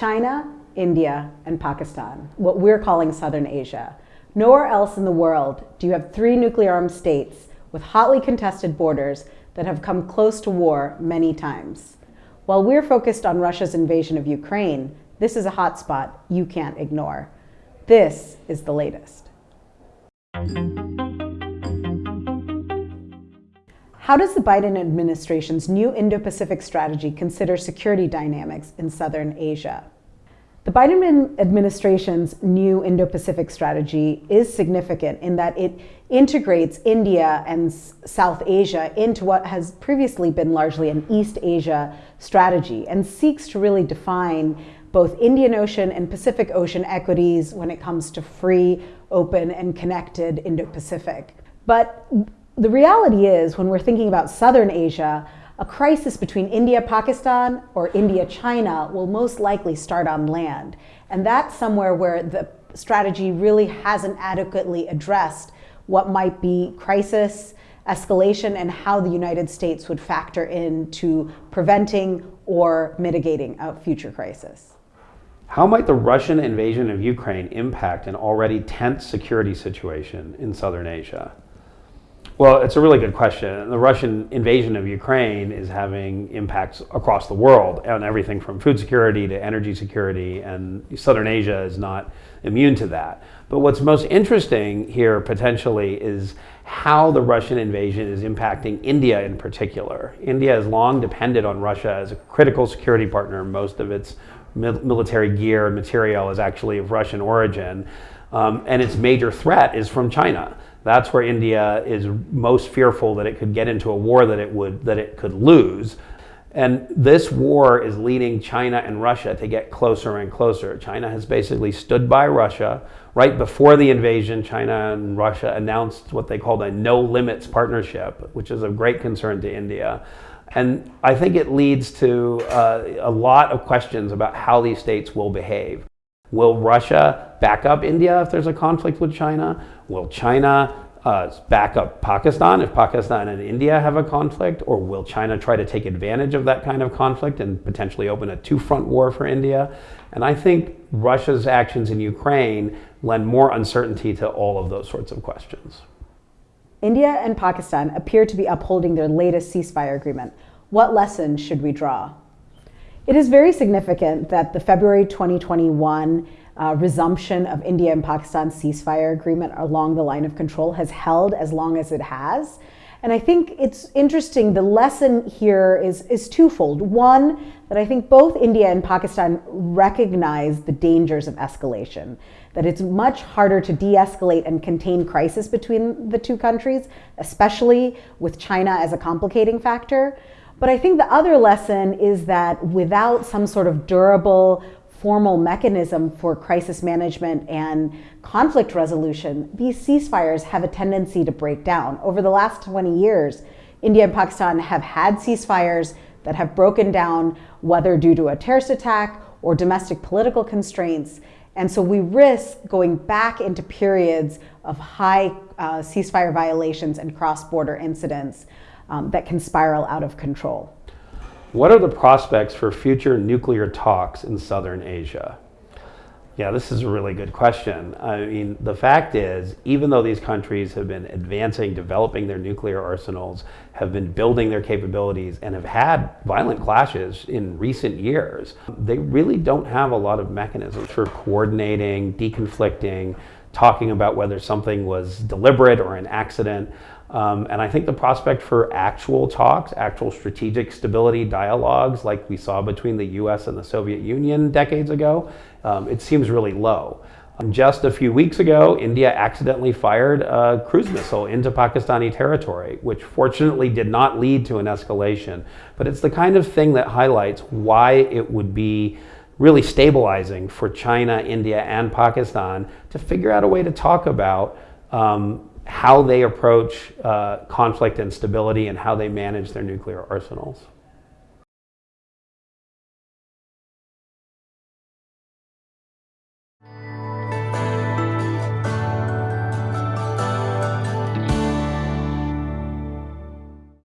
China, India, and Pakistan, what we're calling Southern Asia. Nowhere else in the world do you have three nuclear armed states with hotly contested borders that have come close to war many times. While we're focused on Russia's invasion of Ukraine, this is a hotspot you can't ignore. This is the latest. How does the Biden administration's new Indo-Pacific strategy consider security dynamics in Southern Asia? The Biden administration's new Indo-Pacific strategy is significant in that it integrates India and South Asia into what has previously been largely an East Asia strategy and seeks to really define both Indian Ocean and Pacific Ocean equities when it comes to free, open, and connected Indo-Pacific. But the reality is, when we're thinking about Southern Asia, a crisis between India-Pakistan or India-China will most likely start on land. And that's somewhere where the strategy really hasn't adequately addressed what might be crisis, escalation, and how the United States would factor into preventing or mitigating a future crisis. How might the Russian invasion of Ukraine impact an already tense security situation in Southern Asia? Well, it's a really good question. The Russian invasion of Ukraine is having impacts across the world on everything from food security to energy security, and Southern Asia is not immune to that. But what's most interesting here potentially is how the Russian invasion is impacting India in particular. India has long depended on Russia as a critical security partner. Most of its military gear and material is actually of Russian origin. Um, and its major threat is from China. That's where India is most fearful that it could get into a war that it would that it could lose. And this war is leading China and Russia to get closer and closer. China has basically stood by Russia. Right before the invasion, China and Russia announced what they called a no limits partnership, which is of great concern to India. And I think it leads to uh, a lot of questions about how these states will behave. Will Russia back up India if there's a conflict with China? Will China uh, back up Pakistan if Pakistan and India have a conflict? Or will China try to take advantage of that kind of conflict and potentially open a two-front war for India? And I think Russia's actions in Ukraine lend more uncertainty to all of those sorts of questions. India and Pakistan appear to be upholding their latest ceasefire agreement. What lessons should we draw? It is very significant that the February 2021 uh, resumption of India and Pakistan's ceasefire agreement along the line of control has held as long as it has. And I think it's interesting, the lesson here is, is twofold. One, that I think both India and Pakistan recognize the dangers of escalation, that it's much harder to de-escalate and contain crisis between the two countries, especially with China as a complicating factor. But I think the other lesson is that without some sort of durable formal mechanism for crisis management and conflict resolution, these ceasefires have a tendency to break down. Over the last 20 years, India and Pakistan have had ceasefires that have broken down, whether due to a terrorist attack or domestic political constraints. And so we risk going back into periods of high uh, ceasefire violations and cross-border incidents um, that can spiral out of control. What are the prospects for future nuclear talks in Southern Asia? Yeah, this is a really good question. I mean, the fact is, even though these countries have been advancing, developing their nuclear arsenals, have been building their capabilities, and have had violent clashes in recent years, they really don't have a lot of mechanisms for coordinating, deconflicting, talking about whether something was deliberate or an accident. Um, and I think the prospect for actual talks, actual strategic stability dialogues like we saw between the US and the Soviet Union decades ago, um, it seems really low. Um, just a few weeks ago, India accidentally fired a cruise missile into Pakistani territory, which fortunately did not lead to an escalation. But it's the kind of thing that highlights why it would be really stabilizing for China, India, and Pakistan to figure out a way to talk about um, how they approach uh, conflict and stability and how they manage their nuclear arsenals.